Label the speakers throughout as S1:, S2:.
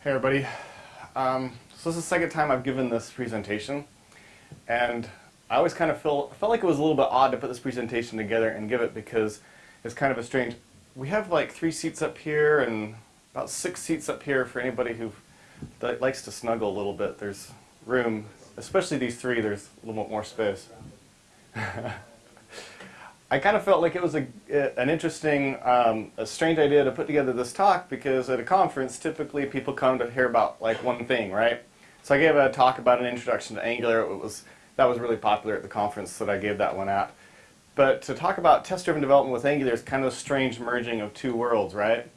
S1: Hey everybody. Um, so this is the second time I've given this presentation and I always kind of feel, felt like it was a little bit odd to put this presentation together and give it because it's kind of a strange, we have like three seats up here and about six seats up here for anybody who likes to snuggle a little bit. There's room, especially these three, there's a little bit more space. I kind of felt like it was a, an interesting, um, a strange idea to put together this talk because at a conference, typically people come to hear about like one thing, right? So I gave a talk about an introduction to Angular. It was, that was really popular at the conference that I gave that one at. But to talk about test-driven development with Angular is kind of a strange merging of two worlds, right?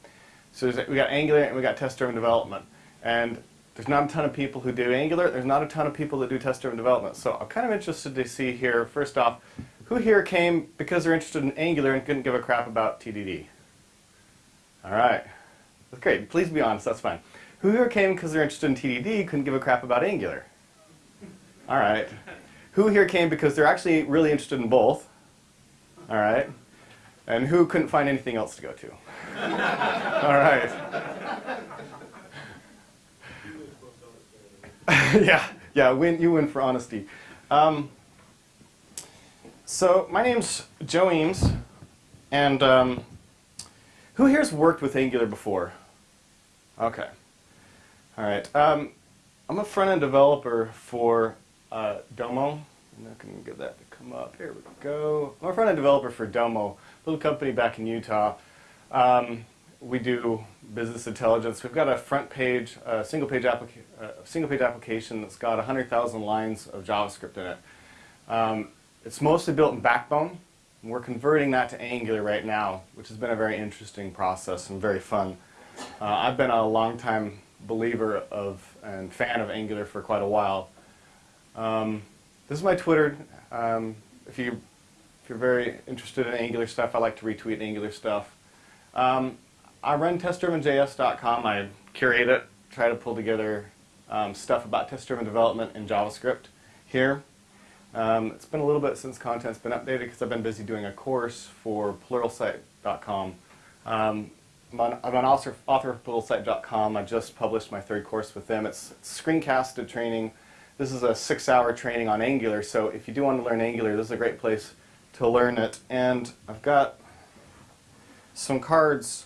S1: So we got Angular and we got test-driven development. And there's not a ton of people who do Angular. There's not a ton of people that do test-driven development. So I'm kind of interested to see here, first off, who here came because they're interested in Angular and couldn't give a crap about TDD? All right. That's great. Please be honest. That's fine. Who here came because they're interested in TDD, couldn't give a crap about Angular? All right. Who here came because they're actually really interested in both? All right. And who couldn't find anything else to go to? All right. yeah, yeah, win, you win for honesty. Um, so my name's Joe Eames, and um, who here's worked with Angular before? Okay. All right. Um, I'm a front-end developer for uh, Domo. I'm not going to get that to come up. Here we go. I'm a front-end developer for Domo, a little company back in Utah. Um, we do business intelligence. We've got a front page, a single page, applica uh, single page application that's got 100,000 lines of JavaScript in it. Um, it's mostly built in Backbone. And We're converting that to Angular right now, which has been a very interesting process and very fun. Uh, I've been a long-time believer of and fan of Angular for quite a while. Um, this is my Twitter. Um, if you if you're very interested in Angular stuff, I like to retweet Angular stuff. Um, I run testdrivenjs.com. I curate it, try to pull together um, stuff about test-driven development in JavaScript here. Um, it's been a little bit since content's been updated because I've been busy doing a course for pluralsight.com. Um, I'm, I'm an author, author of pluralsight.com. I just published my third course with them. It's, it's screencasted training. This is a six-hour training on Angular, so if you do want to learn Angular, this is a great place to learn it. And I've got some cards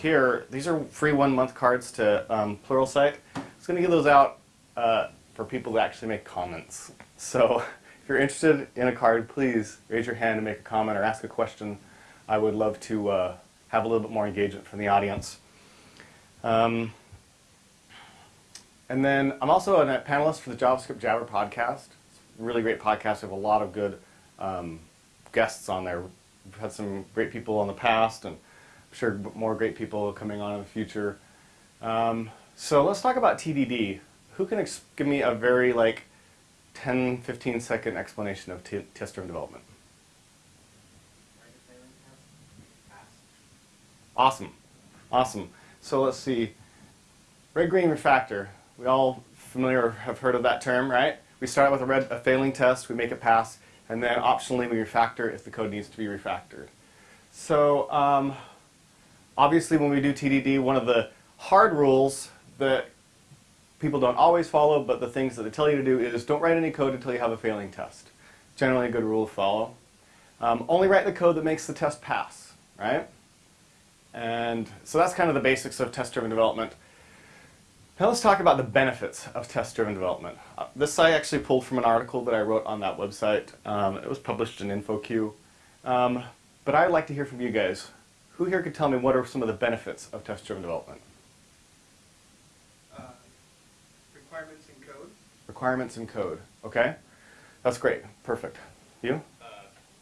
S1: here. These are free one-month cards to um, Pluralsight. I was going to give those out uh, for people to actually make comments. So if you're interested in a card, please raise your hand and make a comment or ask a question. I would love to uh, have a little bit more engagement from the audience. Um, and then I'm also a panelist for the JavaScript Jabber podcast. It's a really great podcast. We have a lot of good um, guests on there. We've had some great people in the past, and I'm sure more great people coming on in the future. Um, so let's talk about TDD who can give me a very like 10, 15 second explanation of test-driven development? Awesome. Awesome. So let's see. Red, green refactor. We all familiar have heard of that term, right? We start with a, red, a failing test, we make it pass, and then optionally we refactor if the code needs to be refactored. So um, obviously when we do TDD, one of the hard rules that people don't always follow, but the things that they tell you to do is don't write any code until you have a failing test. Generally a good rule to follow. Um, only write the code that makes the test pass, right? And so that's kind of the basics of test-driven development. Now let's talk about the benefits of test-driven development. Uh, this I actually pulled from an article that I wrote on that website. Um, it was published in InfoQ. Um, but I'd like to hear from you guys. Who here could tell me what are some of the benefits of test-driven development? Requirements in code. Okay? That's great. Perfect. You?
S2: Uh,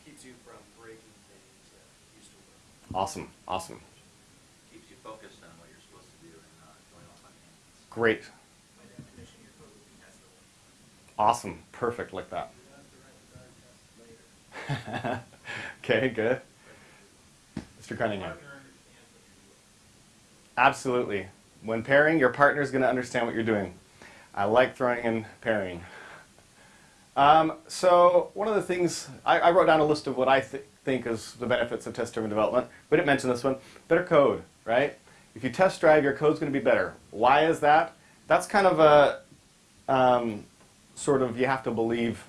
S2: keeps you from breaking things that used to work.
S1: Awesome. Awesome.
S3: Keeps you focused on what you're supposed to do and not going off on tangents.
S1: Great.
S2: By definition, your code will be testable.
S1: Awesome. Perfect like that. okay, good. Mr. Cunningham. Absolutely. When pairing, your partner is going to understand what you're doing. I like throwing in pairing. Um, so one of the things, I, I, wrote down a list of what I th think is the benefits of test-driven development. We didn't mention this one. Better code, right? If you test drive, your code's going to be better. Why is that? That's kind of a um, sort of you have to believe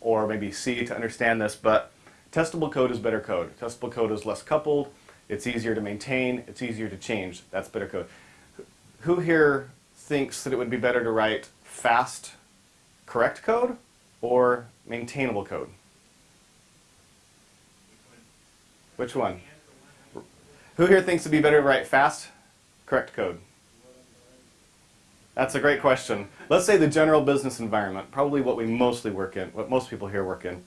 S1: or maybe see to understand this, but testable code is better code. Testable code is less coupled, it's easier to maintain, it's easier to change. That's better code. Who here thinks that it would be better to write fast, correct code or maintainable code? Which one? Who here thinks it'd be better to write fast, correct code? That's a great question. Let's say the general business environment, probably what we mostly work in, what most people here work in.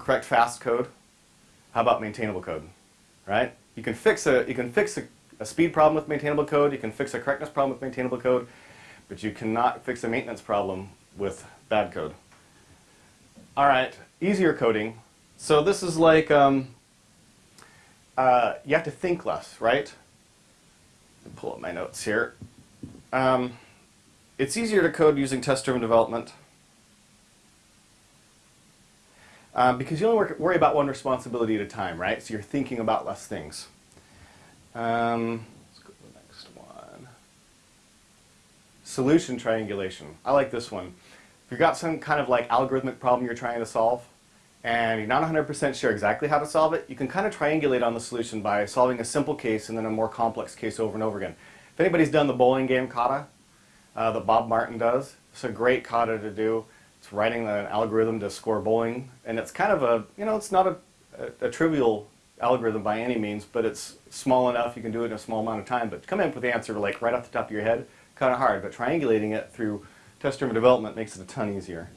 S1: Correct fast code. How about maintainable code? Right? You can fix a you can fix a, a speed problem with maintainable code, you can fix a correctness problem with maintainable code, but you cannot fix a maintenance problem with bad code. All right, easier coding. So this is like um, uh, you have to think less, right? Pull up my notes here. Um, it's easier to code using test-driven development um, because you only work, worry about one responsibility at a time, right? So you're thinking about less things. Um, let's go to the next one. Solution triangulation. I like this one. If you've got some kind of like algorithmic problem you're trying to solve, and you're not 100% sure exactly how to solve it, you can kind of triangulate on the solution by solving a simple case and then a more complex case over and over again. If anybody's done the bowling game kata, uh, that Bob Martin does. It's a great kata to do. It's writing an algorithm to score bowling, and it's kind of a, you know, it's not a, a, a, trivial algorithm by any means, but it's small enough you can do it in a small amount of time. But coming up with the answer like right off the top of your head, kind of hard. But triangulating it through test-driven development makes it a ton easier.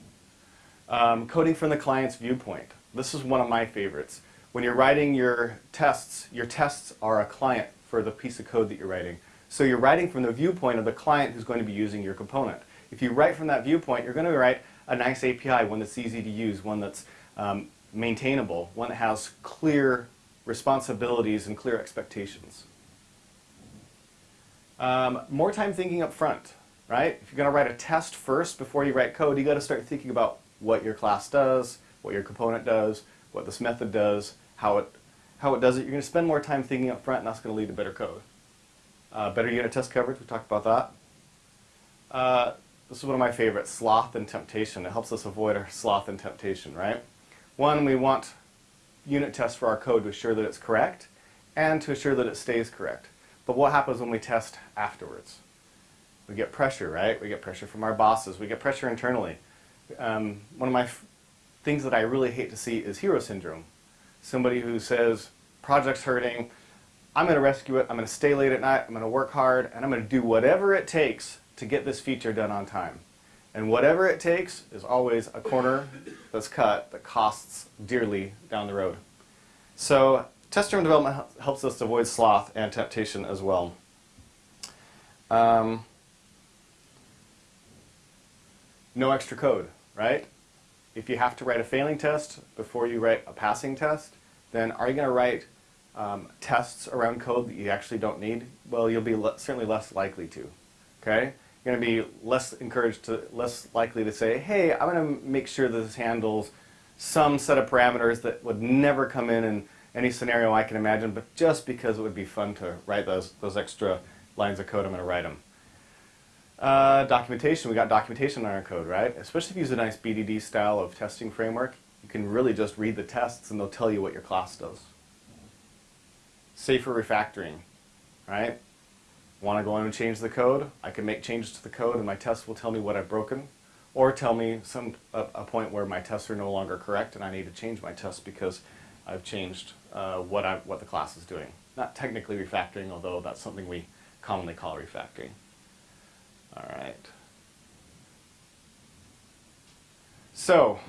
S1: Um, coding from the client's viewpoint. This is one of my favorites. When you're writing your tests, your tests are a client for the piece of code that you're writing. So you're writing from the viewpoint of the client who's going to be using your component. If you write from that viewpoint, you're going to write a nice API, one that's easy to use, one that's um, maintainable, one that has clear responsibilities and clear expectations. Um, more time thinking up front, right? If you're going to write a test first before you write code, you got to start thinking about what your class does, what your component does, what this method does, how it, how it does it. You're going to spend more time thinking up front, and that's going to lead to better code. Uh, better unit test coverage, we talked about that. Uh, this is one of my favorites, sloth and temptation. It helps us avoid our sloth and temptation, right? One, we want unit tests for our code to assure that it's correct and to assure that it stays correct. But what happens when we test afterwards? We get pressure, right? We get pressure from our bosses. We get pressure internally. Um, one of my things that I really hate to see is hero syndrome. Somebody who says, project's hurting, I'm going to rescue it, I'm going to stay late at night, I'm going to work hard, and I'm going to do whatever it takes to get this feature done on time. And whatever it takes is always a corner that's cut that costs dearly down the road. So test-driven development helps us avoid sloth and temptation as well. Um, no extra code, right? If you have to write a failing test before you write a passing test, then are you going to write um, tests around code that you actually don't need, well, you'll be le certainly less likely to. Okay, you're going to be less encouraged to, less likely to say, hey, I'm going to make sure this handles some set of parameters that would never come in in any scenario I can imagine, but just because it would be fun to write those those extra lines of code, I'm going to write them. Uh, documentation, we got documentation on our code, right? Especially if you use a nice BDD style of testing framework, you can really just read the tests and they'll tell you what your class does safer refactoring, right? Want to go in and change the code? I can make changes to the code and my test will tell me what I've broken or tell me some a, a point where my tests are no longer correct and I need to change my tests because I've changed uh, what, I, what the class is doing. Not technically refactoring, although that's something we commonly call refactoring. All right. So,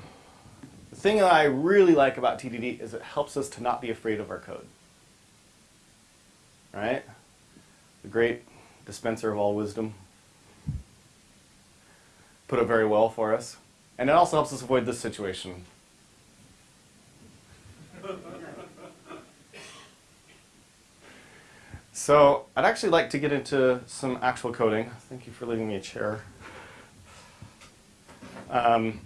S1: the thing that I really like about TDD is it helps us to not be afraid of our code right? The great dispenser of all wisdom. Put it very well for us. And it also helps us avoid this situation. So I'd actually like to get into some actual coding. Thank you for leaving me a chair. Um,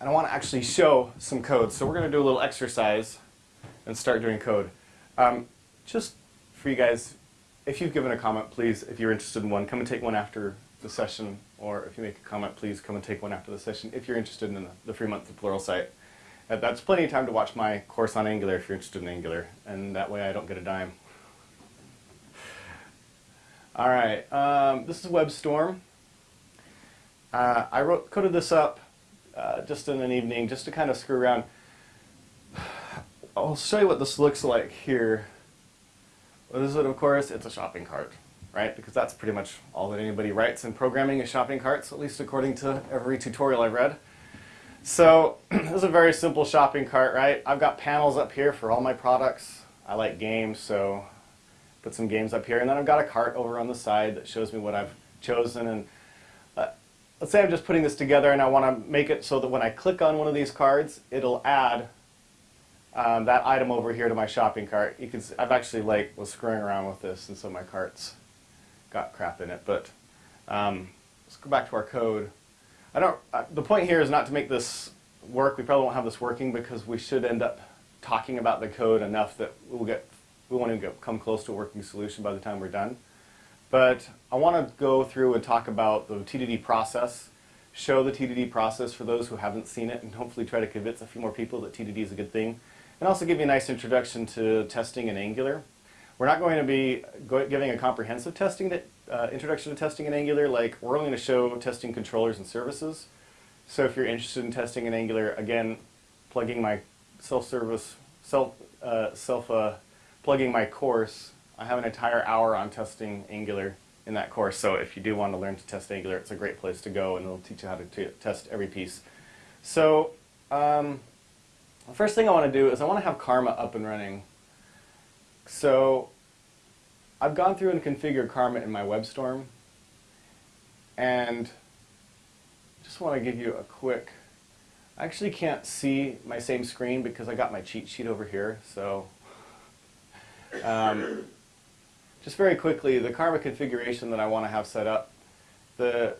S1: and I want to actually show some code. So we're going to do a little exercise and start doing code. Um, just for you guys, if you've given a comment, please, if you're interested in one, come and take one after the session, or if you make a comment, please come and take one after the session if you're interested in the, the Fremont to Pluralsight. Uh, that's plenty of time to watch my course on Angular if you're interested in Angular, and that way I don't get a dime. All right, um, this is WebStorm. Uh, I wrote, coded this up uh, just in an evening, just to kind of screw around. I'll show you what this looks like here. What is it, of course? It's a shopping cart, right? Because that's pretty much all that anybody writes in programming is shopping carts, at least according to every tutorial I've read. So this is a very simple shopping cart, right? I've got panels up here for all my products. I like games, so put some games up here. And then I've got a cart over on the side that shows me what I've chosen. And uh, let's say I'm just putting this together and I want to make it so that when I click on one of these cards, it'll add um, that item over here to my shopping cart. You can see, I've actually like was screwing around with this and so my cart's got crap in it. But um, let's go back to our code. I don't, uh, the point here is not to make this work. We probably won't have this working because we should end up talking about the code enough that we'll get, we won't even get, come close to a working solution by the time we're done. But I want to go through and talk about the TDD process, show the TDD process for those who haven't seen it, and hopefully try to convince a few more people that TDD is a good thing. And also give you a nice introduction to testing in Angular. We're not going to be giving a comprehensive testing that, uh, introduction to testing in Angular, like we're only going to show testing controllers and services. So if you're interested in testing in Angular, again, plugging my self-service, self, uh, self uh, plugging my course, I have an entire hour on testing Angular in that course. So if you do want to learn to test Angular, it's a great place to go and it'll teach you how to test every piece. So um, the first thing I want to do is I want to have Karma up and running. So I've gone through and configured Karma in my WebStorm and just want to give you a quick, I actually can't see my same screen because I got my cheat sheet over here. So um, just very quickly, the Karma configuration that I want to have set up, the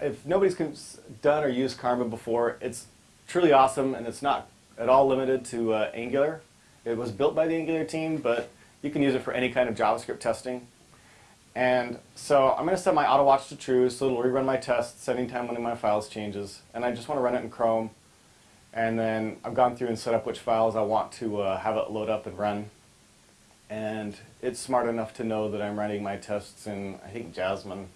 S1: if nobody's done or used Karma before, it's truly awesome and it's not at all limited to uh, Angular. It was built by the Angular team, but you can use it for any kind of JavaScript testing. And so I'm going to set my auto watch to true, so it'll rerun my tests anytime one of my files changes. And I just want to run it in Chrome. And then I've gone through and set up which files I want to uh, have it load up and run. And it's smart enough to know that I'm running my tests in, I think, Jasmine.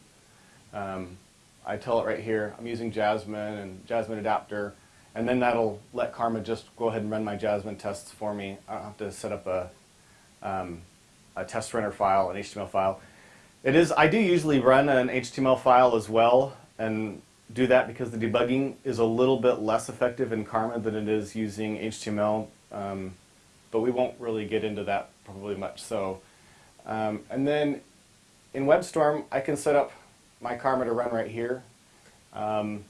S1: Um, I tell it right here, I'm using Jasmine and Jasmine adapter. And then that'll let Karma just go ahead and run my Jasmine tests for me. I don't have to set up a, um, a test runner file, an HTML file. It is, I do usually run an HTML file as well and do that because the debugging is a little bit less effective in Karma than it is using HTML. Um, but we won't really get into that probably much so. Um, and then in WebStorm, I can set up my Karma to run right here. Um,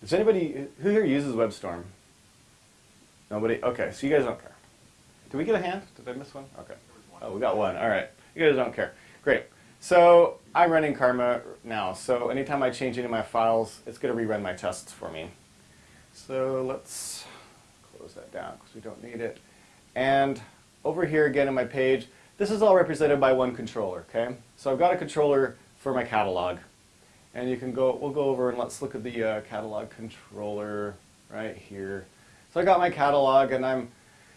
S1: does anybody, who here uses WebStorm? Nobody? Okay, so you guys don't care. Did we get a hand? Did I miss one? Okay. Oh, we got one. All right. You guys don't care. Great. So I'm running Karma now. So anytime I change any of my files, it's going to rerun my tests for me. So let's close that down because we don't need it. And over here again in my page, this is all represented by one controller, okay? So I've got a controller for my catalog. And you can go, we'll go over and let's look at the uh, catalog controller right here. So I got my catalog and I'm,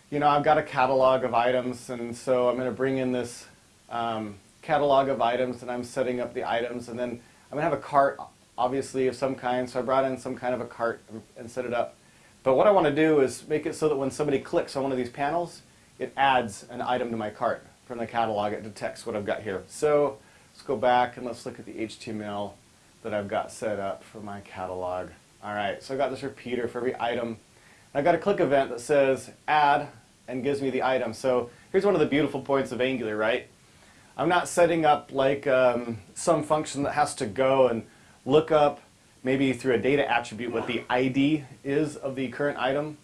S1: you know, I've got a catalog of items and so I'm going to bring in this um, catalog of items and I'm setting up the items and then I'm going to have a cart obviously of some kind. So I brought in some kind of a cart and set it up. But what I want to do is make it so that when somebody clicks on one of these panels, it adds an item to my cart from the catalog. It detects what I've got here. So let's go back and let's look at the HTML that I've got set up for my catalog. All right, so I've got this repeater for every item. I've got a click event that says add and gives me the item. So here's one of the beautiful points of Angular, right? I'm not setting up like um, some function that has to go and look up maybe through a data attribute what the ID is of the current item,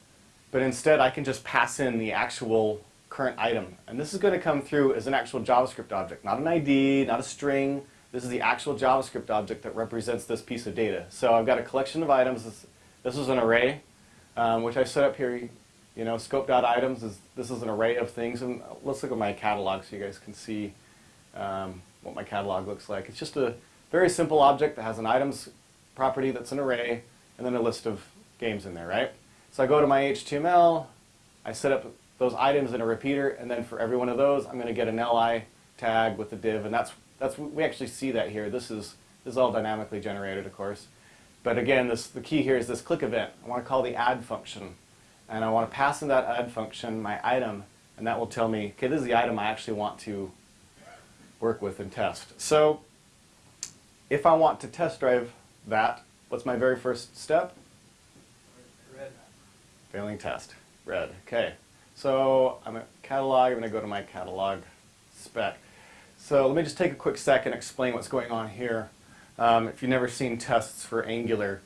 S1: but instead I can just pass in the actual current item. And this is going to come through as an actual JavaScript object, not an ID, not a string, this is the actual JavaScript object that represents this piece of data. So I've got a collection of items. This, this is an array, um, which I set up here. You know, scope.items is this is an array of things. And let's look at my catalog so you guys can see um, what my catalog looks like. It's just a very simple object that has an items property that's an array and then a list of games in there, right? So I go to my HTML, I set up those items in a repeater, and then for every one of those, I'm going to get an li tag with the div, and that's that's what we actually see that here. This is this is all dynamically generated, of course. But again, this the key here is this click event. I want to call the add function, and I want to pass in that add function my item, and that will tell me, okay, this is the item I actually want to work with and test. So if I want to test drive that, what's my very first step?
S2: Red.
S1: Failing test. Red. Okay. So I'm at catalog. I'm going to go to my catalog spec. So let me just take a quick second and explain what's going on here. Um, if you've never seen tests for Angular,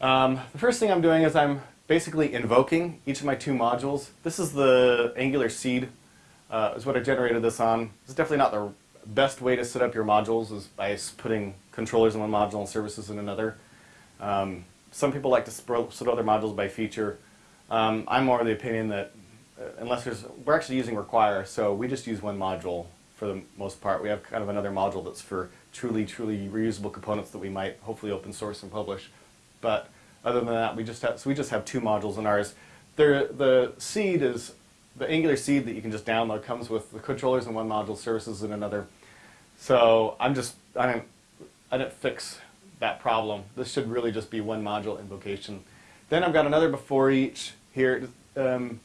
S1: um, the first thing I'm doing is I'm basically invoking each of my two modules. This is the Angular seed, uh, is what I generated this on. Is definitely not the best way to set up your modules is by putting controllers in one module and services in another. Um, some people like to split other modules by feature. Um, I'm more of the opinion that uh, unless there's, we're actually using require, so we just use one module for the most part. We have kind of another module that's for truly, truly reusable components that we might hopefully open source and publish. But other than that, we just have, so we just have two modules in ours. There, the seed is, the Angular seed that you can just download comes with the controllers in one module, services in another. So I'm just, I didn't, I didn't fix that problem. This should really just be one module invocation. Then I've got another before each here. Um,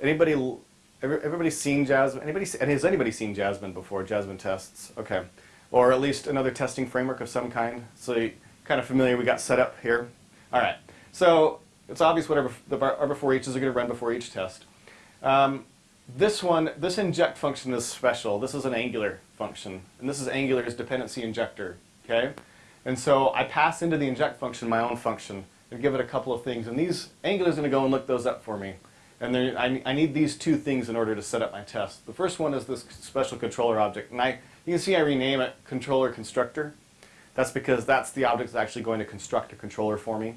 S1: anybody, everybody seen Jasmine? Anybody, has anybody seen Jasmine before? Jasmine tests, okay. Or at least another testing framework of some kind. So you kind of familiar, we got set up here. All right, so it's obvious whatever the our before each is going to run before each test. Um, this one, this inject function is special. This is an Angular function, and this is Angular's dependency injector, okay? And so I pass into the inject function my own function and give it a couple of things, and these Angular's going to go and look those up for me. And there, I, I need these two things in order to set up my test. The first one is this special controller object, and I, you can see I rename it controller constructor. That's because that's the object that's actually going to construct a controller for me.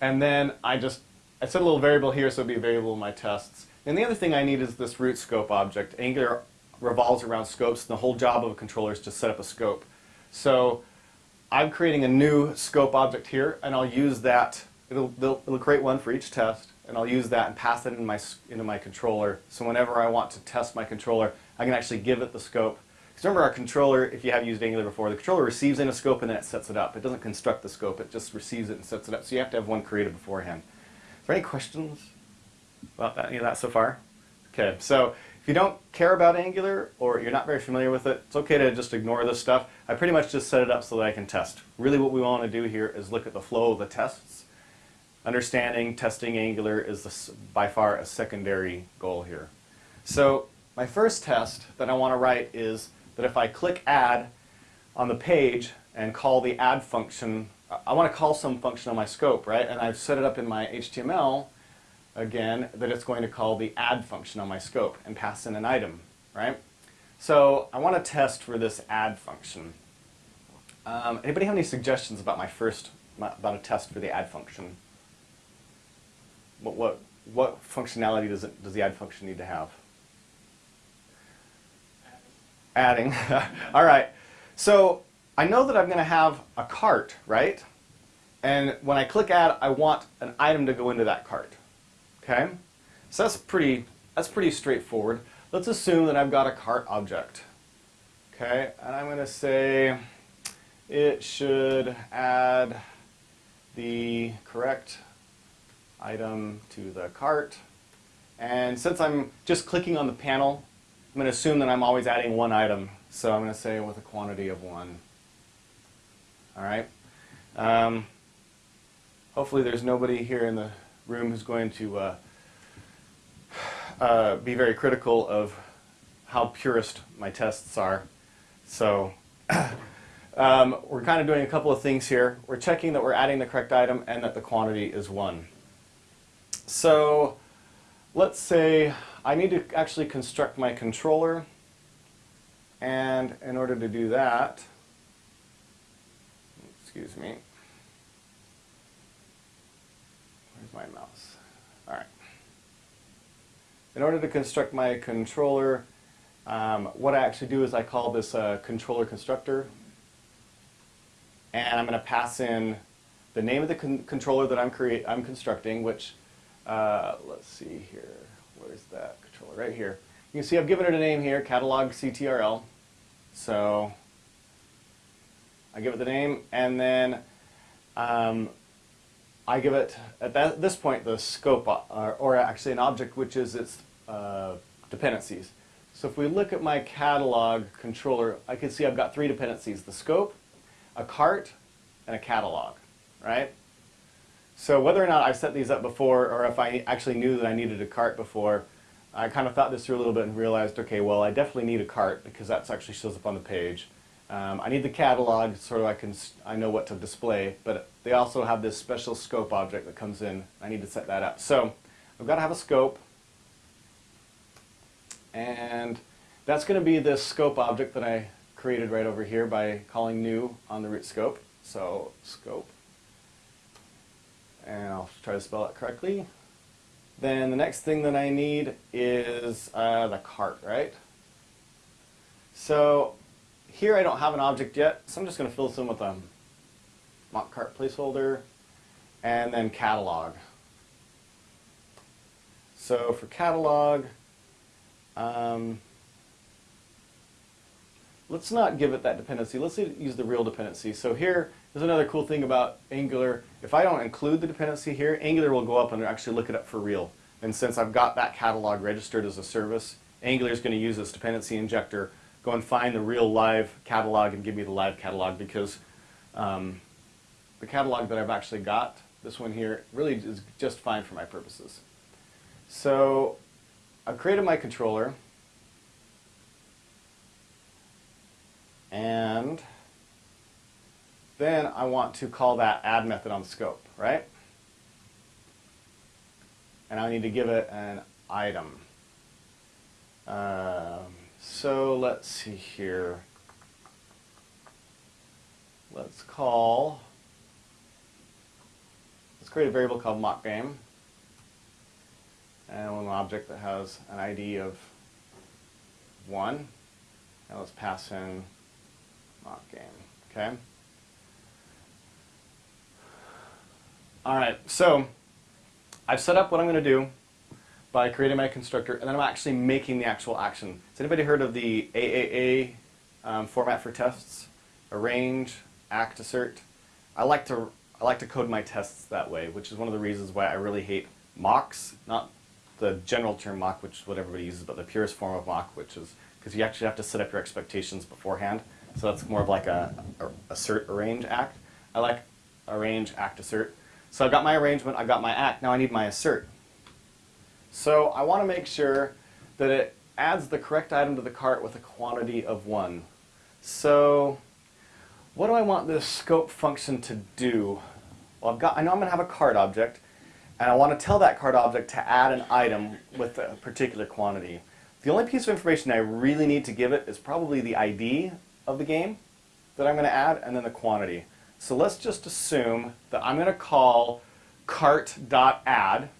S1: And then I just, I set a little variable here so it'll be a variable in my tests. And the other thing I need is this root scope object. Angular revolves around scopes, and the whole job of a controller is to set up a scope. So I'm creating a new scope object here, and I'll use that. It'll, it'll, it'll create one for each test, and I'll use that and pass it into my, into my controller. So whenever I want to test my controller, I can actually give it the scope. Because remember our controller, if you have used Angular before, the controller receives in a scope and then it sets it up. It doesn't construct the scope, it just receives it and sets it up. So you have to have one created beforehand. Is there any questions about that, any of that so far? Okay, so if you don't care about Angular or you're not very familiar with it, it's okay to just ignore this stuff. I pretty much just set it up so that I can test. Really what we want to do here is look at the flow of the tests. Understanding testing Angular is the by far a secondary goal here. So my first test that I want to write is that if I click add on the page and call the add function, I- want to call some function on my scope, right? And I've set it up in my HTML again that it's going to call the add function on my scope and pass in an item, right? So I want to test for this add function. Um, anybody have any suggestions about my first about a test for the add function? What what what functionality does it does the add function need to have? Adding. All right. So I know that I'm going to have a cart, right? And when I click add, I want an item to go into that cart. Okay? So that's pretty that's pretty straightforward. Let's assume that I've got a cart object. Okay? And I'm going to say it should add the correct item to the cart. And since I'm just clicking on the panel, I'm going to assume that I'm always adding one item. So I'm going to say with a quantity of one. All right. Um, hopefully there's nobody here in the room who's going to uh, uh, be very critical of how purist my tests are. So um, we're kind of doing a couple of things here. We're checking that we're adding the correct item and that the quantity is one. So let's say I need to actually construct my controller. And in order to do that, excuse me, where's my mouse? All right. In order to construct my controller, Um, what I actually do is I call this controller constructor, and I'm going to pass in the name of the con- controller that I'm create I'm constructing, which uh, let's see here, where's that controller? Right here. You can see I've given it a name here, catalog CTRL. So I give it the name, and then um, I give it at that, this point the scope, or, or actually an object, which is its uh, dependencies. So if we look at my catalog controller, I can see I've got three dependencies: the scope, a cart, and a catalog. Right. So whether or not I've set these up before, or if I actually knew that I needed a cart before, I kind of thought this through a little bit and realized, okay, well, I definitely need a cart because that actually shows up on the page. Um, I need the catalog so I can I know what to display, but they also have this special scope object that comes in. I need to set that up. So I've got to have a scope, and that's going to be this scope object that I created right over here by calling new on the root scope. So scope, and I'll try to spell it correctly. Then the next thing that I need is uh, the cart, right? So here I don't have an object yet, so I'm just going to fill this in with a mock cart placeholder and then catalog. So for catalog, um, let's not give it that dependency. Let's use the real dependency. So here is another cool thing about Angular. If I don't include the dependency here, Angular will go up and actually look it up for real. And since I've got that catalog registered as a service, Angular is going to use this dependency injector, go and find the real live catalog and give me the live catalog because um, the catalog that I've actually got, this one here, really is just fine for my purposes. So I've created my controller. And then I want to call that add method on scope, right? And I need to give it an item. Um, so let's see here. Let's call, let's create a variable called mock game. And an object that has an ID of 1. And let's pass in mock game, okay? All right, so I've set up what I'm going to do by creating my constructor, and then I'm actually making the actual action. Has anybody heard of the AAA um, format for tests? Arrange, act, assert. I like to I like to code my tests that way, which is one of the reasons why I really hate mocks, not the general term mock, which is what everybody uses, but the purest form of mock, which is because you actually have to set up your expectations beforehand. So that's more of like a, a assert, arrange, act. I like arrange, act, assert. So I've got my arrangement, I've got my act, now I need my assert. So I want to make sure that it adds the correct item to the cart with a quantity of 1. So what do I want this scope function to do? Well, I've got, I know I'm going to have a cart object, and I want to tell that cart object to add an item with a particular quantity. The only piece of information I really need to give it is probably the ID of the game that I'm going to add, and then the quantity. So let's just assume that I'm going to call cart.add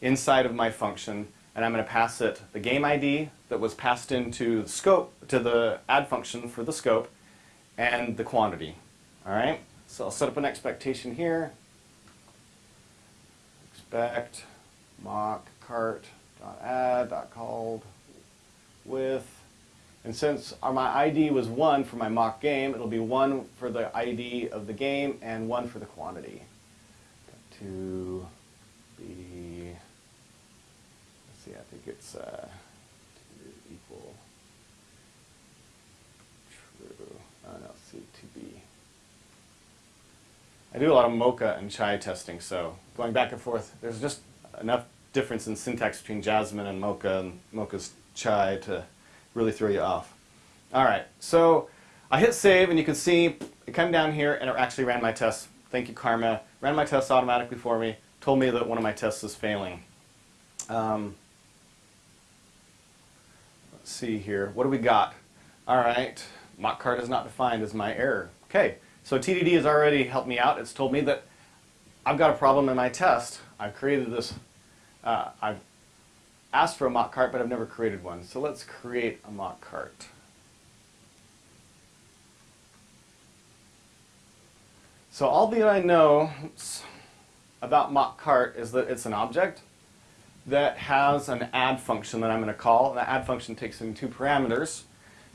S1: inside of my function, and I'm going to pass it the game ID that was passed into the scope to the add function for the scope, and the quantity. All right. So I'll set up an expectation here. Expect mock cart dot add dot called with, and since my ID was one for my mock game, it'll be one for the ID of the game and one for the quantity. To be let's see, I think it's uh, equal true. Oh no, see, to be. I do a lot of Mocha and Chai testing, so going back and forth, there's just enough difference in syntax between Jasmine and Mocha and Mocha's Chai to really throw you off. All right, so I hit save, and you can see it came down here, and it actually ran my tests. Thank you, Karma. Ran my tests automatically for me. Told me that one of my tests is failing. Um, let's see here. What do we got? All right, mock cart is not defined as my error. Okay, so TDD has already helped me out. It's told me that I've got a problem in my test. I've created this. Uh, I've asked for a mock cart, but I've never created one. So let's create a mock cart. So all that I know oops, about mock cart is that it's an object that has an add function that I'm going to call. And the add function takes in two parameters.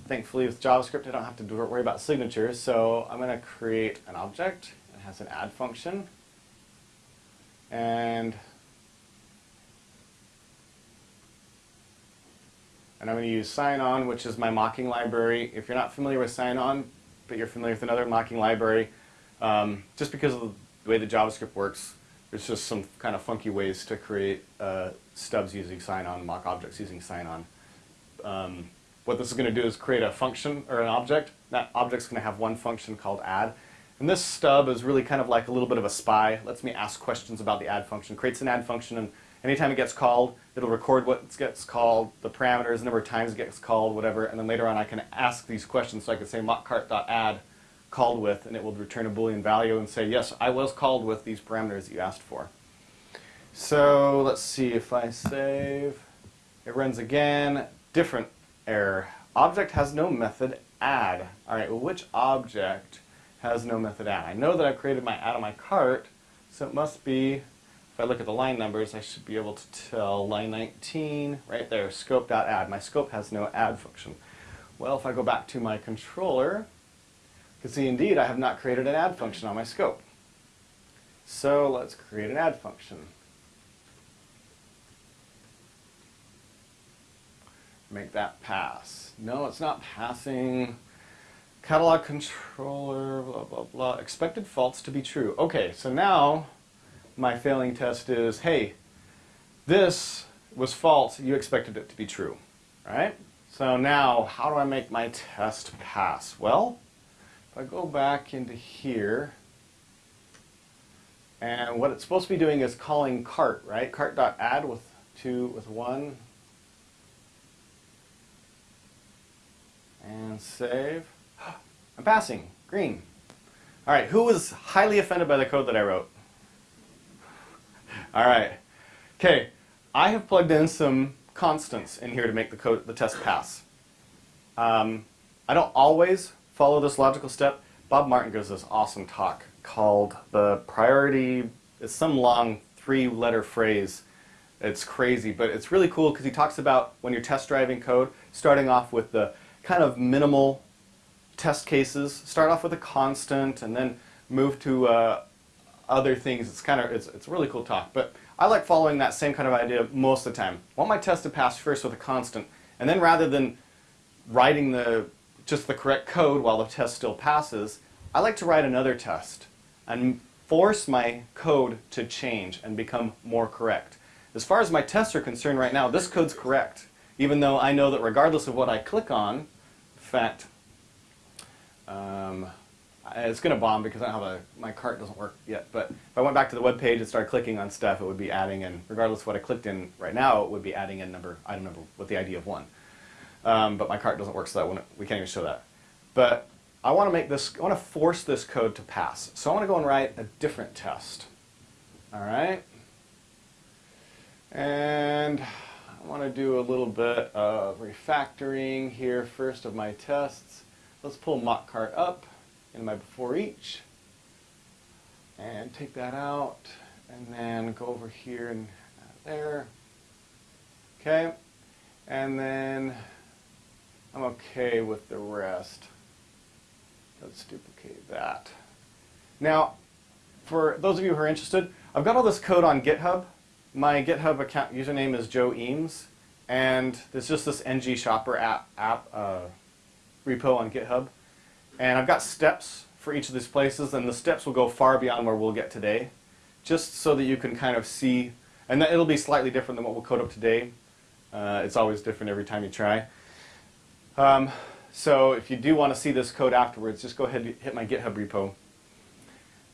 S1: Thankfully with JavaScript I don't have to worry about signatures, so I'm going to create an object. that has an add function. And and I'm going to use Sinon, which is my mocking library. If you're not familiar with Sinon, but you're familiar with another mocking library, um, just because of the way the JavaScript works, there's just some kind of funky ways to create uh, stubs using Sinon, mock objects using Sinon. Um, what this is going to do is create a function or an object. That object's going to have one function called add. And this stub is really kind of like a little bit of a spy. Lets me ask questions about the add function. Creates an add function and anytime it gets called, it'll record what gets called, the parameters, the number of times it gets called, whatever, and then later on I can ask these questions. So I could say mockcart.add called with, and it will return a boolean value and say, yes, I was called with these parameters that you asked for. So let's see if I save. It runs again. Different error. Object has no method add. All right, well, which object has no method add? I know that I've created my add on my cart, so it must be, if I look at the line numbers, I should be able to tell line 19, right there, scope.add. My scope has no add function. Well, if I go back to my controller, you can see indeed I have not created an add function on my scope. So let's create an add function. make that pass. No, it's not passing. Catalog controller, blah, blah, blah. Expected false to be true. Okay, so now my failing test is, hey, this was false. You expected it to be true, right? So now, how do I make my test pass? Well, if I go back into here, and what it's supposed to be doing is calling cart, right? Cart.add with two, with one, and save. I'm passing, green. All right, who was highly offended by the code that I wrote? All right, okay, I have plugged in some constants in here to make the code, the test pass. Um, I don't always follow this logical step. Bob Martin gives this awesome talk called the priority, it's some long three-letter phrase. It's crazy, but it's really cool because he talks about when you're test driving code, starting off with the kind of minimal test cases. Start off with a constant and then move to uh, other things. It's kind of it's, it's a really cool talk. But I like following that same kind of idea most of the time. I want my test to pass first with a constant, and then rather than writing the just the correct code while the test still passes, I like to write another test and force my code to change and become more correct. As far as my tests are concerned right now, this code's correct. Even though I know that regardless of what I click on, in fact, um, it's going to bomb because I don't have a, my cart doesn't work yet. But if I went back to the web page and started clicking on stuff, it would be adding in, regardless of what I clicked in right now, it would be adding in number, item number with the ID of one. Um, but my cart doesn't work, so that we can't even show that. But I want to make this, I want to force this code to pass. So I want to go and write a different test. All right. And I want to do a little bit of refactoring here first of my tests. Let's pull mock cart up in my before each and take that out and then go over here and there. Okay, and then I'm okay with the rest. Let's duplicate that. Now, for those of you who are interested, I've got all this code on GitHub my GitHub account username is Joe Eames, and there's just this ng shopper app, app uh, repo on GitHub. And I've got steps for each of these places, and the steps will go far beyond where we'll get today, just so that you can kind of see, and that it'll be slightly different than what we'll code up today. Uh, it's always different every time you try. Um, so if you do want to see this code afterwards, just go ahead and hit my GitHub repo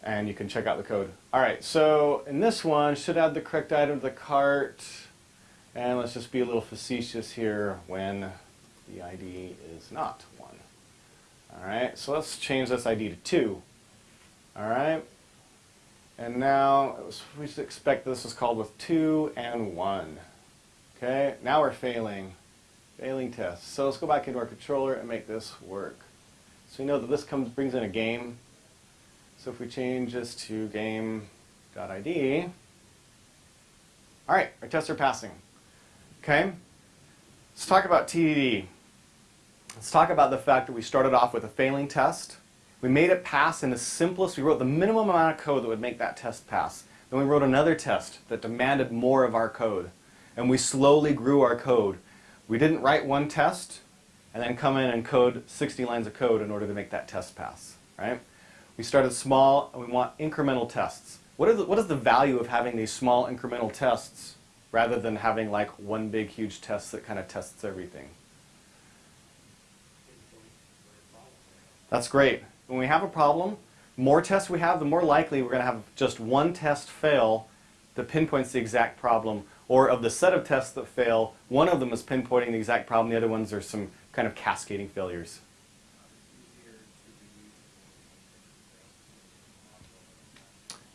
S1: and you can check out the code. All right, so in this one, should add the correct item to the cart. And let's just be a little facetious here when the ID is not 1. All right, so let's change this ID to 2. All right, and now we should expect this is called with 2 and 1. Okay, now we're failing. Failing tests. So let's go back into our controller and make this work. So we know that this comes brings in a game. So if we change this to game.id, all right, our tests are passing. Okay, let's talk about TDD. Let's talk about the fact that we started off with a failing test. We made it pass in the simplest, we wrote the minimum amount of code that would make that test pass. Then we wrote another test that demanded more of our code. And we slowly grew our code. We didn't write one test and then come in and code 60 lines of code in order to make that test pass, right? We started small and we want incremental tests. What, the, what is the value of having these small incremental tests rather than having like one big huge test that kind of tests everything? That's great. When we have a problem, more tests we have, the more likely we're going to have just one test fail that pinpoints the exact problem. Or of the set of tests that fail, one of them is pinpointing the exact problem, the other ones are some kind of cascading failures.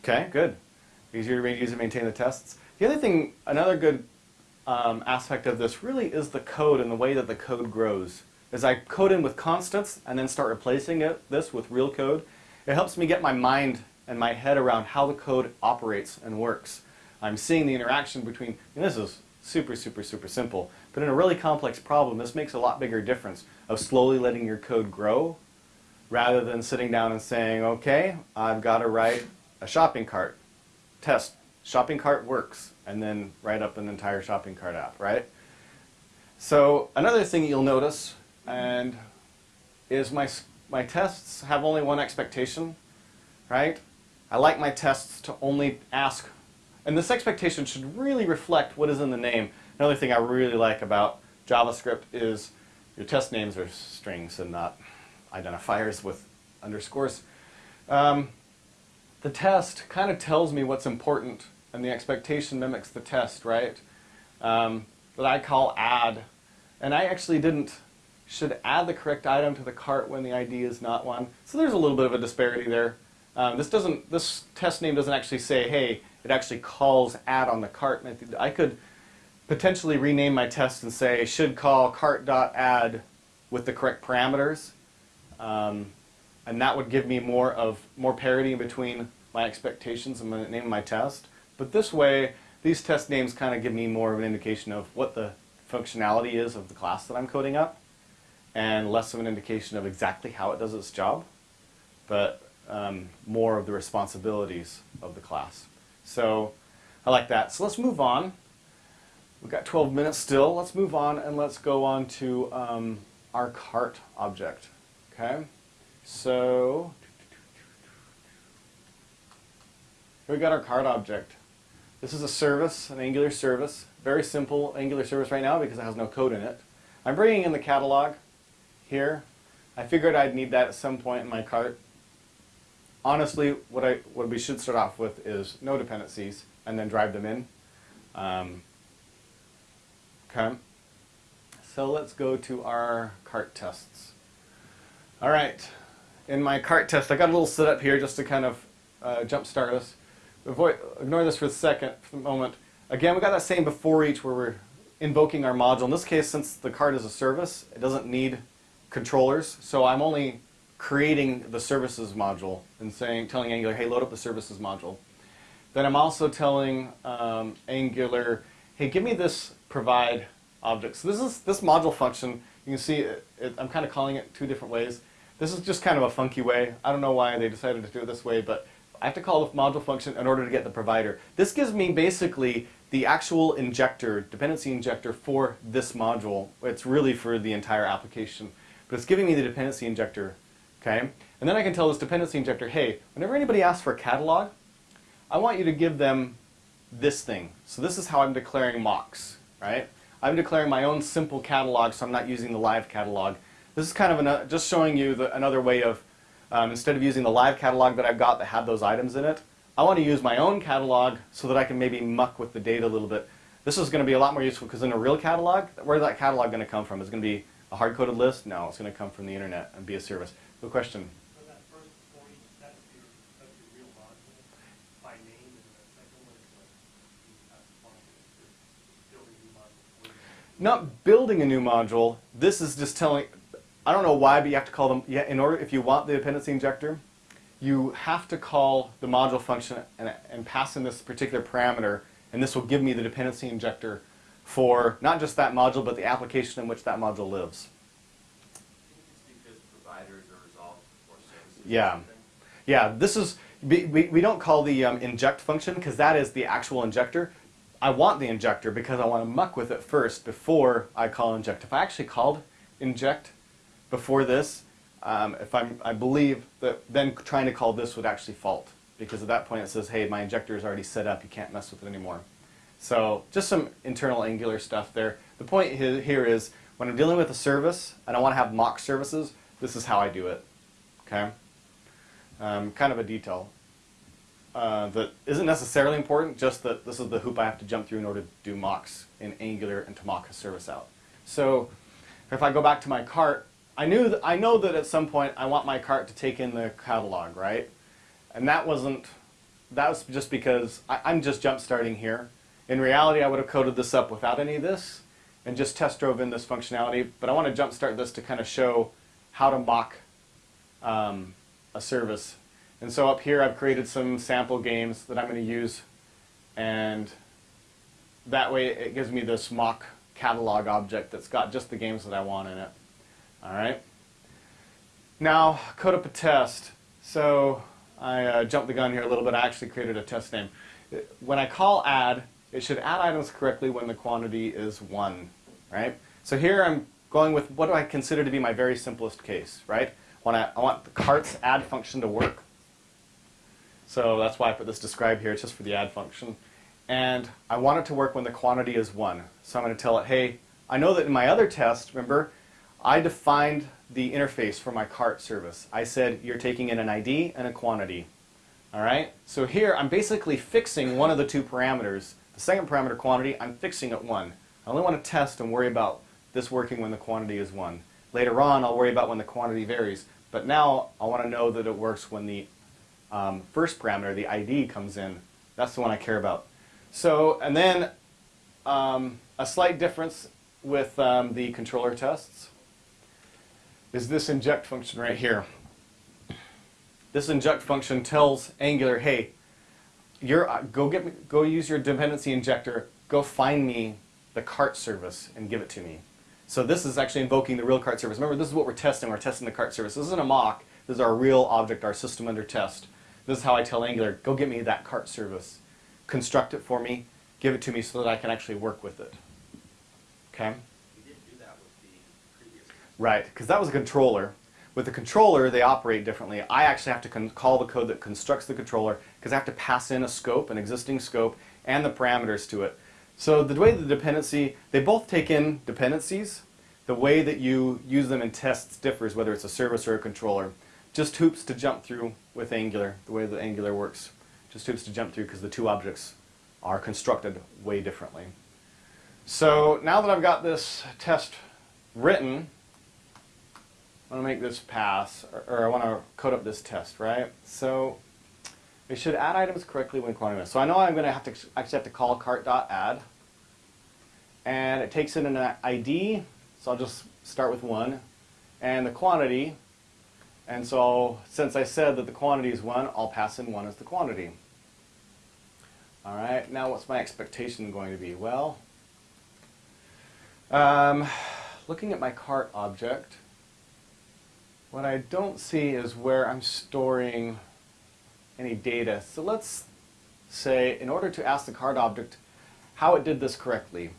S1: Okay, good. Easier to use and maintain the tests. The other thing, another good um, aspect of this really is the code and the way that the code grows. As I code in with constants and then start replacing it, this with real code, it helps me get my mind and my head around how the code operates and works. I'm seeing the interaction between, and this is super, super, super simple, but in a really complex problem, this makes a lot bigger difference of slowly letting your code grow rather than sitting down and saying, okay, I've got to write a shopping cart. Test, shopping cart works, and then write up an entire shopping cart app, right? So another thing you'll notice and is my, my tests have only one expectation, right? I like my tests to only ask, and this expectation should really reflect what is in the name. Another thing I really like about JavaScript is your test names are strings and not identifiers with underscores. Um, the test kind of tells me what's important, and the expectation mimics the test, right? Um, that I call add. And I actually didn't, should add the correct item to the cart when the ID is not one. So there's a little bit of a disparity there. Um, this doesn't, this test name doesn't actually say, hey, it actually calls add on the cart. I, I could potentially rename my test and say, should call cart.add with the correct parameters. Um, and that would give me more of more parity between my expectations and the name of my test. But this way, these test names kind of give me more of an indication of what the functionality is of the class that I'm coding up, and less of an indication of exactly how it does its job, but um, more of the responsibilities of the class. So I like that. So let's move on. We've got 12 minutes still. Let's move on and let's go on to um, our cart object. Okay, so here we got our cart object. This is a service, an Angular service. Very simple Angular service right now because it has no code in it. I'm bringing in the catalog here. I figured I'd need that at some point in my cart. Honestly, what, I, what we should start off with is no dependencies and then drive them in. Um, okay. So let's go to our cart tests. All right, in my cart test, I got a little setup here just to kind of uh, jumpstart us. Avoid, ignore this for a second, for the moment. Again, we got that same before each where we're invoking our module. In this case, since the cart is a service, it doesn't need controllers, so I'm only creating the services module and saying, telling Angular, hey, load up the services module. Then I'm also telling um, Angular, hey, give me this provide object. So this is this module function. You can see it, it, I'm kind of calling it two different ways. This is just kind of a funky way. I don't know why they decided to do it this way, but I have to call the module function in order to get the provider. This gives me basically the actual injector, dependency injector for this module. It's really for the entire application, but it's giving me the dependency injector, okay? And then I can tell this dependency injector, hey, whenever anybody asks for a catalog, I want you to give them this thing. So this is how I'm declaring mocks, right? I'm declaring my own simple catalog, so I'm not using the live catalog. This is kind of an, just showing you the, another way of, um, instead of using the live catalog that I've got that had those items in it, I want to use my own catalog so that I can maybe muck with the data a little bit. This is going to be a lot more useful because in a real catalog, where's that catalog going to come from? Is it going to be a hard-coded list? No, it's going to come from the internet and be a service. Good question.
S2: So that first point, that's your, that's your real module by name, and the second one is like, you have to function, you're building new module.
S1: not building a new module. This is just telling, I don't know why, but you have to call them, yeah, in order, if you want the dependency injector, you have to call the module function and, and pass in this particular parameter, and this will give me the dependency injector for not just that module, but the application in which that module lives.
S3: I think it's because providers are resolved for services. or
S1: Yeah. Yeah, this is, we, we we don't call the um, inject function because that is the actual injector. I want the injector because I want to muck with it first before I call inject. If I actually called inject before this, um, if I'm, I believe that then trying to call this would actually fault because at that point it says, hey, my injector is already set up, you can't mess with it anymore. So just some internal Angular stuff there. The point here is when I'm dealing with a service and I want to have mock services, this is how I do it. Okay? Um, kind of a detail uh, that isn't necessarily important, just that this is the hoop I have to jump through in order to do mocks in Angular and to mock a service out. So if I go back to my cart, I knew that, I know that at some point I want my cart to take in the catalog, right? And that wasn't, that was just because I, I'm just jump starting here. In reality, I would have coded this up without any of this and just test drove in this functionality, but I want to jump start this to kind of show how to mock um, a service. And so up here I've created some sample games that I'm going to use and that way it gives me this mock catalog object that's got just the games that I want in it. Alright. Now code up a test. So I uh, jumped the gun here a little bit. I actually created a test name. When I call add, it should add items correctly when the quantity is 1. Right? So here I'm going with what do I consider to be my very simplest case, right? When I, I want the cart's add function to work. So that's why I put this describe here, it's just for the add function. And I want it to work when the quantity is 1. So I'm going to tell it, hey, I know that in my other test, remember, I defined the interface for my cart service. I said you're taking in an ID and a quantity. All right? So here I'm basically fixing one of the two parameters. The second parameter, quantity, I'm fixing at 1. I only want to test and worry about this working when the quantity is 1. Later on, I'll worry about when the quantity varies. But now I want to know that it works when the um, first parameter, the ID, comes in. That's the one I care about. So, and then um, a slight difference with um, the controller tests is this inject function right here. This inject function tells Angular, hey, you're, uh, go get me, go use your dependency injector, go find me the cart service and give it to me. So this is actually invoking the real cart service. Remember, this is what we're testing. We're testing the cart service. This isn't a mock. This is our real object, our system under test. This is how I tell Angular, go get me that cart service. Construct it for me, give it to me so that I can actually work with it. Okay?
S3: We didn't do that with the previous.
S1: Right, because that was a controller. With the controller, they operate differently. I actually have to call the code that constructs the controller because I have to pass in a scope, an existing scope, and the parameters to it. So the way the dependency, they both take in dependencies. The way that you use them in tests differs, whether it's a service or a controller. Just hoops to jump through with Angular, the way that Angular works. Just hoops to jump through because the two objects are constructed way differently. So now that I've got this test written, I want to make this pass, or, or I want to code up this test, right? So we should add items correctly when quantity. So I know I'm going to have to actually have to call cart.add, and it takes in an ID. So I'll just start with one, and the quantity. And so since I said that the quantity is one, I'll pass in one as the quantity. All right. Now what's my expectation going to be? Well, um, looking at my cart object. What I don't see is where I'm storing any data. So let's say, in order to ask the card object how it did this correctly,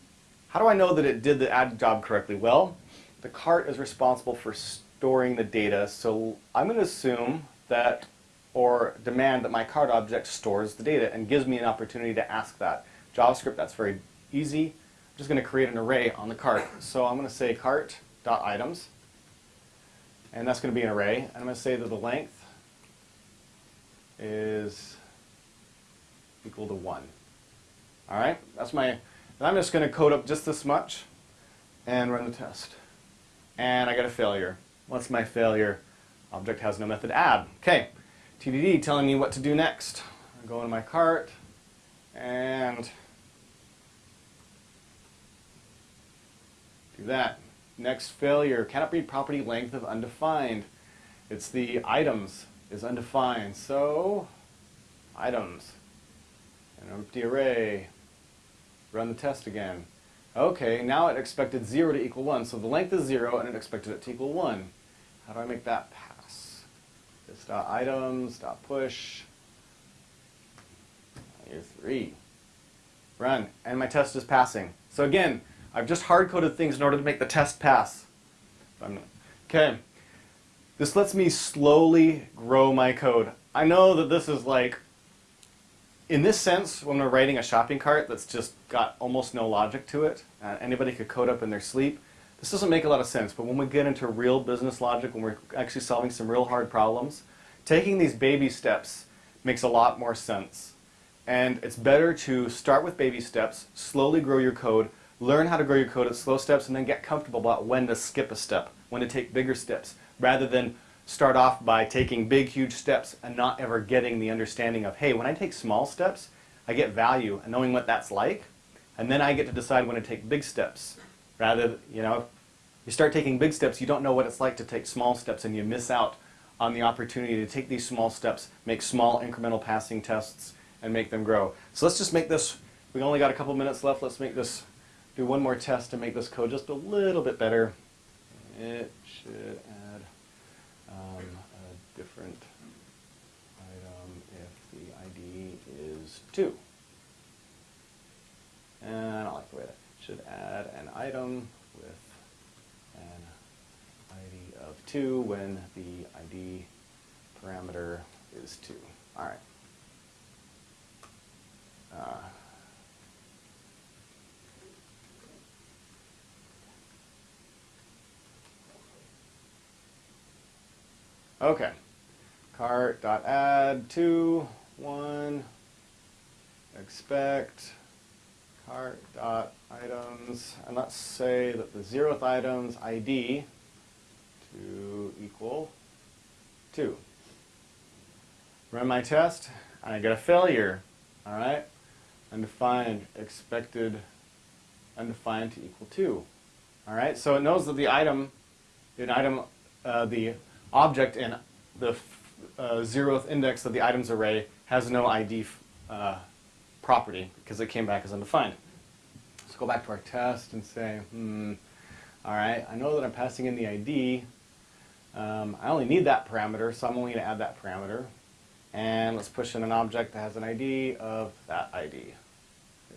S1: how do I know that it did the add job correctly? Well, the cart is responsible for storing the data, so I'm going to assume that or demand that my card object stores the data and gives me an opportunity to ask that. JavaScript, that's very easy. I'm just going to create an array on the cart. So I'm going to say cart.items and that's going to be an array. And I'm going to say that the length is equal to 1. All right, that's my, and I'm just going to code up just this much and run the test. And I get a failure. What's my failure? Object has no method add. Okay, TDD telling me what to do next. I go into my cart and Do that. Next failure, cannot read property length of undefined. It's the items is undefined. So, items, an empty array. Run the test again. Okay, now it expected 0 to equal 1. So the length is 0 and it expected it to equal 1. How do I make that pass? This dot items, dot push. Here's 3. Run. And my test is passing. So again, I've just hard-coded things in order to make the test pass. Okay. This lets me slowly grow my code. I know that this is like, in this sense, when we're writing a shopping cart that's just got almost no logic to it, uh, anybody could code up in their sleep, this doesn't make a lot of sense. But when we get into real business logic, when we're actually solving some real hard problems, taking these baby steps makes a lot more sense. And it's better to start with baby steps, slowly grow your code, learn how to grow your code at slow steps, and then get comfortable about when to skip a step, when to take bigger steps, rather than start off by taking big, huge steps and not ever getting the understanding of, hey, when I take small steps, I get value and knowing what that's like, and then I get to decide when to take big steps. Rather, you know, you start taking big steps, you don't know what it's like to take small steps, and you miss out on the opportunity to take these small steps, make small incremental passing tests, and make them grow. So let's just make this, we only got a couple minutes left, let's make this, do one more test to make this code just a little bit better. It should add um, a different item if the ID is 2. And I like the way that should add an item with an ID of 2 when the ID parameter is 2. All right. Uh, okay. Cart dot add two one expect cart dot items and let's say that the zeroth item's ID to equal two. Run my test and I get a failure. All right, undefined expected undefined to equal two. All right, so it knows that the item, an item, uh, the object in the uh, zeroth index of the items array has no ID uh, property because it came back as undefined. Let's go back to our test and say, hmm, all right, I know that I'm passing in the ID. Um, I only need that parameter, so I'm only going to add that parameter. And let's push in an object that has an ID of that ID. Hit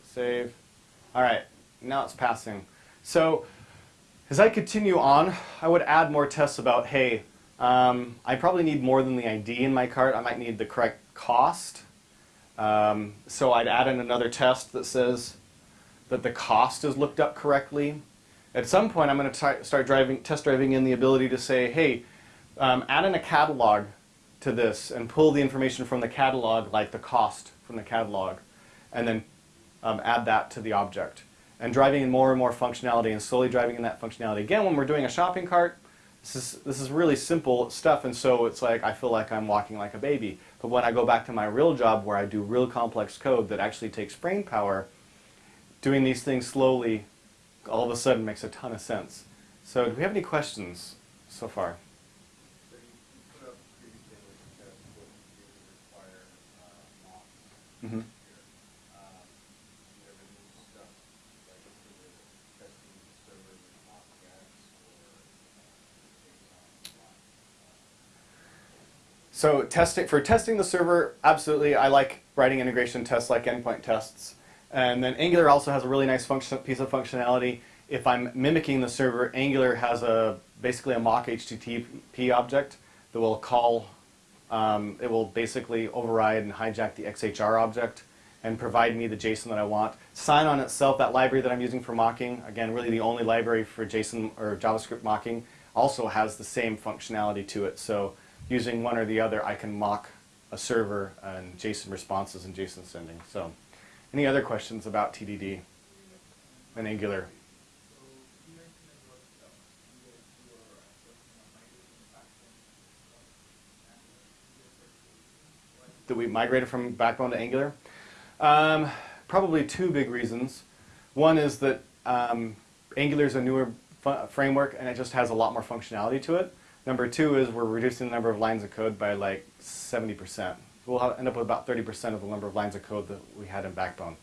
S1: save. All right, now it's passing. So as I continue on, I would add more tests about, hey, um, I probably need more than the ID in my cart. I might need the correct cost. Um, so I'd add in another test that says that the cost is looked up correctly. At some point, I'm going to start driving, test driving in the ability to say, hey, um, add in a catalog to this and pull the information from the catalog, like the cost from the catalog, and then um, add that to the object. And driving in more and more functionality and slowly driving in that functionality. Again, when we're doing a shopping cart, this is, this is really simple stuff, and so it's like I feel like I'm walking like a baby. But when I go back to my real job where I do real complex code that actually takes brain power, doing these things slowly all of a sudden makes a ton of sense. So do we have any questions so far?
S2: So you you put up previously in the test what you require, uh, mocks
S1: Mhm.
S2: here. Um, you ever do stuff like for the testing the server with mock gaps or, uh, based on mock,
S1: So testing for testing the server, absolutely. I like writing integration tests like endpoint tests. And then Angular also has a really nice function, piece of functionality. If I'm mimicking the server, Angular has a basically a mock HTTP object that will call. Um, it will basically override and hijack the XHR object and provide me the JSON that I want. Sinon itself, that library that I'm using for mocking, again, really the only library for JSON or JavaScript mocking, also has the same functionality to it. So using one or the other, I can mock a server and JSON responses and JSON sending. So, any other questions about TDD and Angular? That we migrated from Backbone to Angular? Um, probably two big reasons. One is that um, Angular is a newer framework, and it just has a lot more functionality to it. Number two is we're reducing the number of lines of code by like 70%. We'll have, end up with about 30% of the number of lines of code that we had in Backbone.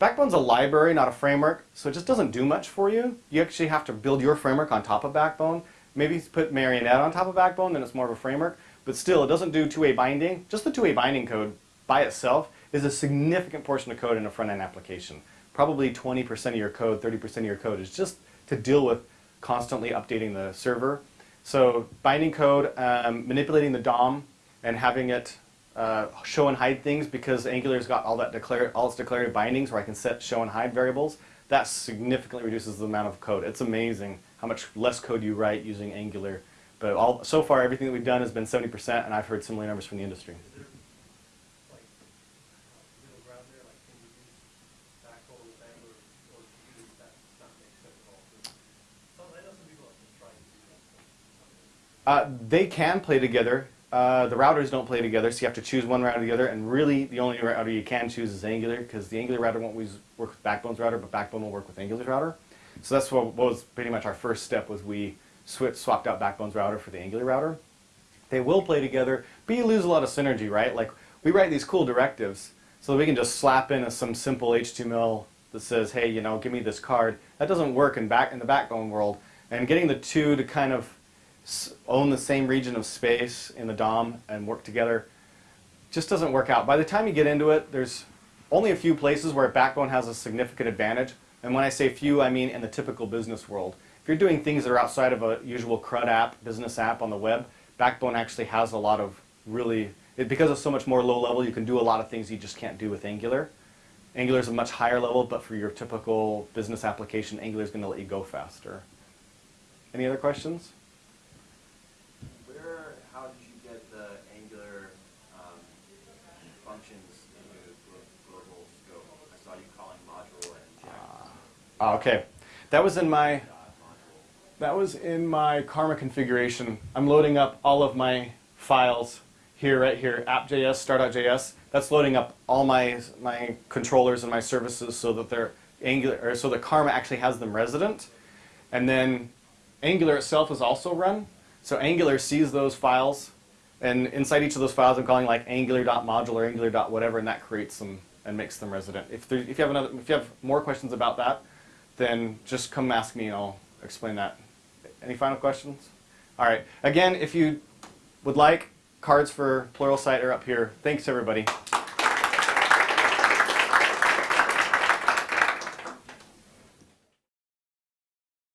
S1: Backbone's a library, not a framework, so it just doesn't do much for you. You actually have to build your framework on top of Backbone. Maybe put Marionette on top of Backbone, then it's more of a framework. But still, it doesn't do two-way binding. Just the two-way binding code by itself is a significant portion of code in a front-end application. Probably 20% of your code, 30% of your code is just to deal with constantly updating the server. So binding code, um, manipulating the DOM, and having it uh, show and hide things because Angular's got all that declare all its declarative bindings where I can set show and hide variables. That significantly reduces the amount of code. It's amazing how much less code you write using Angular. But all, so far, everything that we've done has been 70%, and I've heard similar numbers from the industry.
S4: Is there, like, middle ground there, like, can you use Backbone with Angular, or do you use that, not make sense at all? Some, I know some people have been trying to do that.
S1: Uh, they can play together. Uh, the routers don't play together, so you have to choose one router or the other, And really, the only router you can choose is Angular, because the Angular router won't work with Backbone's router, but Backbone will work with Angular's router. So that's what, was pretty much our first step was we switched, swapped out Backbone's router for the Angular router. They will play together, but you lose a lot of synergy, right? Like we write these cool directives, so we can just slap in some simple HTML that says, "Hey, you know, give me this card." That doesn't work in back in the Backbone world. And getting the two to kind of own the same region of space in the DOM and work together just doesn't work out. By the time you get into it, there's only a few places where Backbone has a significant advantage. And when I say few, I mean in the typical business world. If you're doing things that are outside of a usual CRUD app, business app on the web, Backbone actually has a lot of really, it, because it's so much more low level, you can do a lot of things you just can't do with Angular. Angular is a much higher level, but for your typical business application, Angular is going to let you go faster. Any other questions?
S3: Where, how did you get the Angular um, functions into glo- global scope? I saw you calling module and check
S1: Ah, okay. That was in my. That was in my Karma configuration. I'm loading up all of my files here, right here, app.js, start.js. That's loading up all my my controllers and my services so that they're Angular, or so the Karma actually has them resident. And then Angular itself is also run. So Angular sees those files, and inside each of those files, I'm calling like Angular.module or Angular.whatever, and that creates them and makes them resident. If there, if you have another, if you have more questions about that, then just come ask me and I'll explain that. Any final questions? All right. Again, if you would like, cards for Pluralsight are up here. Thanks, everybody.